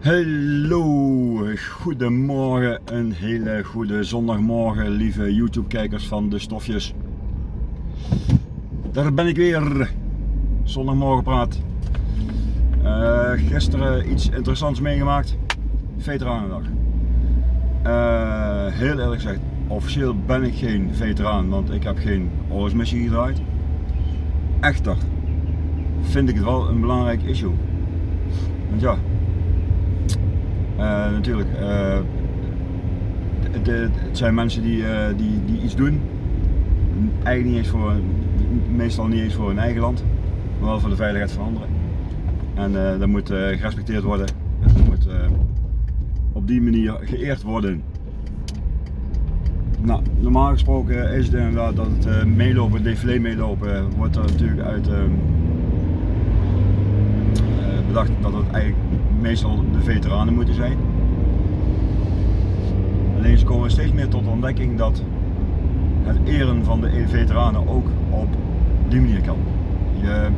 Hallo, goedemorgen, een hele goede zondagmorgen, lieve YouTube-kijkers van de stofjes. Daar ben ik weer, zondagmorgen praat. Uh, gisteren iets interessants meegemaakt, Veteranendag. Uh, heel eerlijk gezegd, officieel ben ik geen veteraan, want ik heb geen oorlogsmissie gedraaid. Echter vind ik het wel een belangrijk issue. Want ja, uh, natuurlijk, uh, het, zijn mensen die, uh, die, die iets doen, eigenlijk niet eens voor, meestal niet eens voor hun eigen land, maar wel voor de veiligheid van anderen. En dat moet gerespecteerd worden, dat moet op die manier geëerd worden. Nou, normaal gesproken is het inderdaad dat het meelopen, het défilé meelopen, wordt er natuurlijk uit bedacht dat het eigenlijk meestal de veteranen moeten zijn. Alleen ze komen steeds meer tot ontdekking dat het eren van de veteranen ook op die manier kan. Je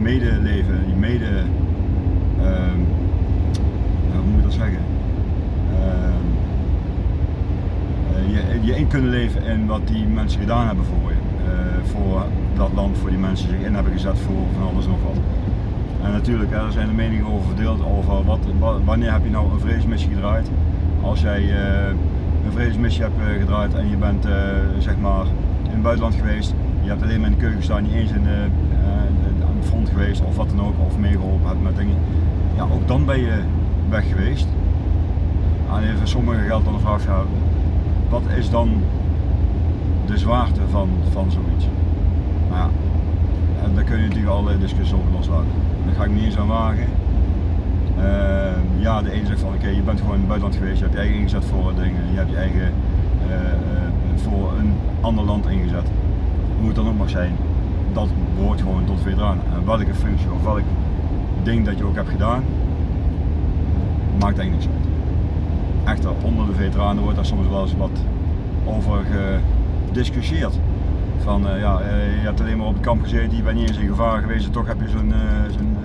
medeleven, je mede, uh, hoe moet je dat zeggen? Uh, je, je in kunnen leven in wat die mensen gedaan hebben voor je. Uh, voor dat land, voor die mensen zich in hebben gezet voor van alles nog wat. En natuurlijk, er zijn de meningen over verdeeld over wat, wanneer heb je nou een vredesmissie gedraaid. Als jij uh, een vredesmissie hebt uh, gedraaid en je bent uh, zeg maar in het buitenland geweest, je hebt alleen maar in de keuken gestaan, niet eens in de, aan de front geweest of wat dan ook, of meegeholpen hebt met dingen. Ja, ook dan ben je weg geweest. En even sommigen geldt dan de vraag, wat is dan de zwaarte van, van zoiets? Nou en daar kun je natuurlijk allerlei discussies over loslaten. Daar ga ik niet eens aan wagen. Uh, ja, de ene zegt van oké, je bent gewoon in het buitenland geweest, je hebt je eigen ingezet voor dingen, je hebt je eigen uh, voor een ander land ingezet. Hoe het dan ook mag zijn, dat behoort gewoon tot veteraan. En welke functie of welk ding dat je ook hebt gedaan, maakt eigenlijk niks uit. Echter, onder de veteranen wordt daar soms wel eens wat over gediscussieerd. Van uh, ja, uh, je hebt alleen maar op het kamp gezeten, je bent niet eens in gevaar geweest toch heb je zo'n uh, zo'n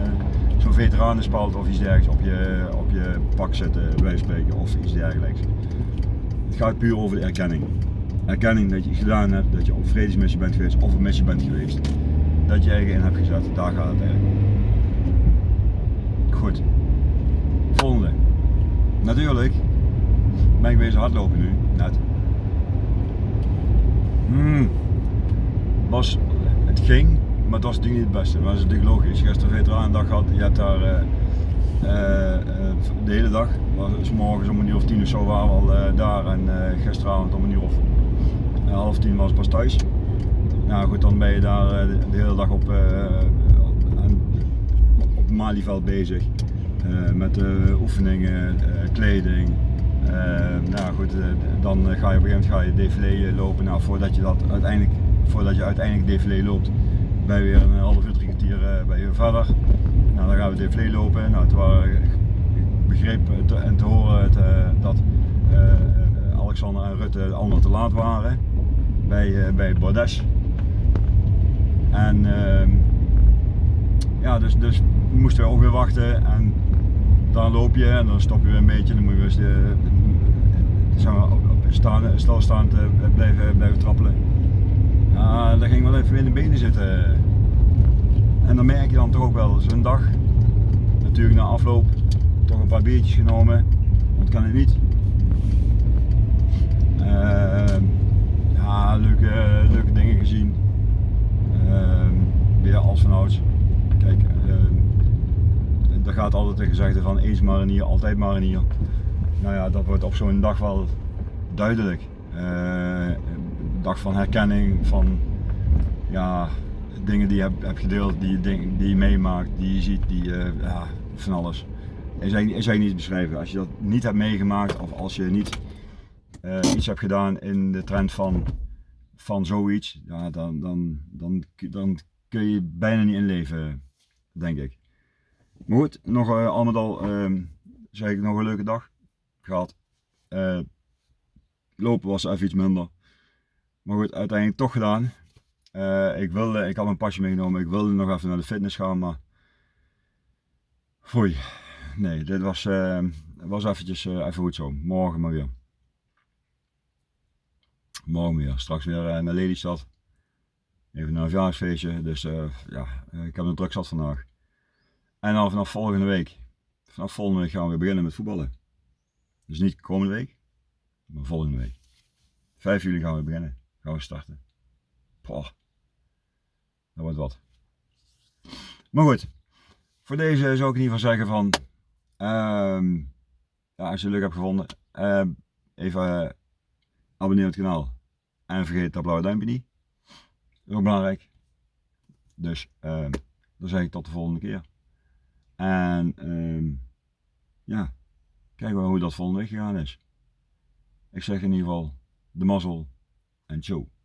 zo veteranenspalt of iets dergelijks op je, op je pak zetten, bij spreken, of iets dergelijks. Het gaat puur over de erkenning. Erkenning dat je gedaan hebt, dat je op vredesmissie bent geweest of een missie bent geweest. Dat je eigen in hebt gezet, daar gaat het eigenlijk Goed. Volgende. Natuurlijk ben ik bezig hardlopen nu, net. Hmm was, het ging, maar het was natuurlijk niet het beste. Maar dat is natuurlijk logisch. Gisteren veteranendag gehad, je hebt daar uh, uh, de hele dag, s morgens om een uur of tien of zo waren we al daar en gisteravond om een uur of half tien was pas thuis. Nou goed, dan ben je daar de, hele dag op, op het Malieveld bezig. met oefeningen, kleding, nou goed, dan ga je op een gegeven moment ga je défilé lopen. Nou, voordat je dat uiteindelijk voordat je uiteindelijk défilé loopt, je weer een half uur, drie kwartier uh, ben je verder. Nou, dan gaan we défilé lopen. Nou, het was, ik begreep te, en te horen uh, dat uh, Alexander en Rutte allemaal te laat waren bij, bij Bordes. En ehm, ja, dus, dus moesten we ook weer wachten en dan loop je en dan stop je weer een beetje. Dan moet je dus maar, op, staan, stilstaand blijven, blijven trappelen. Ja, dat ging wel even in de benen zitten. En dan merk je dan toch ook wel zo'n dag. Natuurlijk na afloop toch een paar biertjes genomen. Want kan het niet. Uh, ja, leuke, leuke dingen gezien. Uh, weer als vanouds. Kijk, uh, gaat altijd de gezegde van eens marinier, altijd marinier. Nou ja, dat wordt op zo'n dag wel duidelijk. Dag van herkenning, van ja, dingen die je hebt, gedeeld, die, die, je meemaakt, die je ziet, die, uh, ja, van alles. Is eigenlijk, is eigenlijk niet beschrijven. Als je dat niet hebt meegemaakt of als je niet uh, iets hebt gedaan in de trend van, van zoiets, ja, dan, dan, dan, dan kun je bijna niet inleven, denk ik. Maar goed, nog uh, al met al uh, zeg ik nog een leuke dag gehad. Lopen was even iets minder. Maar goed, uiteindelijk toch gedaan. Uh, ik, wilde, ik had mijn pasje meegenomen, ik wilde nog even naar de fitness gaan, maar Foei. Nee, dit was, uh, was eventjes uh, even goed zo. Morgen maar weer. Morgen weer. Straks weer naar Lelystad. Even naar een verjaardagsfeestje. Dus ja, ik heb een druk zat vandaag. En dan vanaf volgende week. Vanaf volgende week gaan we weer beginnen met voetballen. Dus niet komende week, maar volgende week. 5 juli gaan we beginnen. Starten. Poh. Dat wordt wat. Maar goed. Voor deze zou ik in ieder geval zeggen van, um, ja, als je het leuk hebt gevonden, uh, even uh, abonneer op het kanaal. En vergeet dat blauwe duimpje niet. Dat is ook belangrijk. Dus uh, dan zeg ik tot de volgende keer. En ja, kijken we hoe dat volgende week gegaan is. Ik zeg in ieder geval de mazzel en ciao.